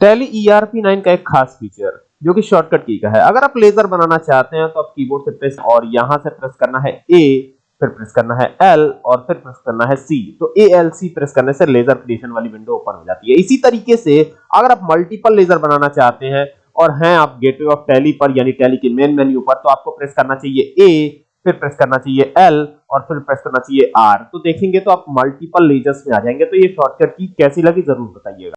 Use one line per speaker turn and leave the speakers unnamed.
Tally ERP 9 का एक खास फीचर जो कि शॉर्टकट की का है। अगर आप लेजर बनाना चाहते हैं तो आप कीबोर्ड से प्रेस और यहाँ से प्रेस करना है ए फिर प्रेस करना है एल और फिर प्रेस करना है सी तो ए एल सी प्रेस करने से लेजर क्रिएशन वाली विंडो ओपन हो जाती है। इसी तरीके से अगर आप मल्टीपल लेजर बनाना चाहते हैं और हैं आप गेटवे ऑफ़ टैली पर, यानी टैली के मेन मेन्यू पर तो आपको प्रेस करना चाहिए ए फिर प्रेस करना चाहिए एल और फिर प्रेस करना चाहिए आर तो देखेंगे तो आप मल्टीपल लेजर्स में आ जाएँगे। तो ये शॉर्टकट की कैसी लगी, ज़रूर बताइएगा।